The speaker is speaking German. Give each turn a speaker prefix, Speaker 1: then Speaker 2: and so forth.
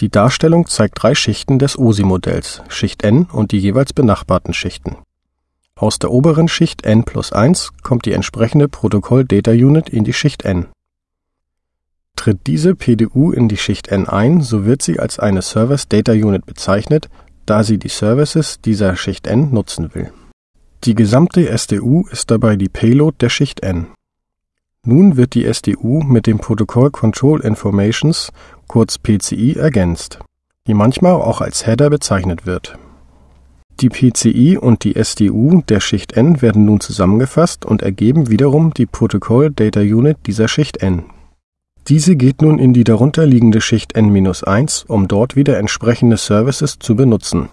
Speaker 1: Die Darstellung zeigt drei Schichten des OSI-Modells, Schicht n und die jeweils benachbarten Schichten. Aus der oberen Schicht n plus 1 kommt die entsprechende Protokoll-Data-Unit in die Schicht n. Tritt diese PDU in die Schicht n ein, so wird sie als eine Service Data Unit bezeichnet, da sie die Services dieser Schicht n nutzen will. Die gesamte SDU ist dabei die Payload der Schicht n. Nun wird die SDU mit dem Protocol Control Informations kurz PCI ergänzt, die manchmal auch als Header bezeichnet wird. Die PCI und die SDU der Schicht n werden nun zusammengefasst und ergeben wiederum die Protocol Data Unit dieser Schicht n. Diese geht nun in die darunterliegende Schicht n-1, um dort wieder entsprechende Services zu benutzen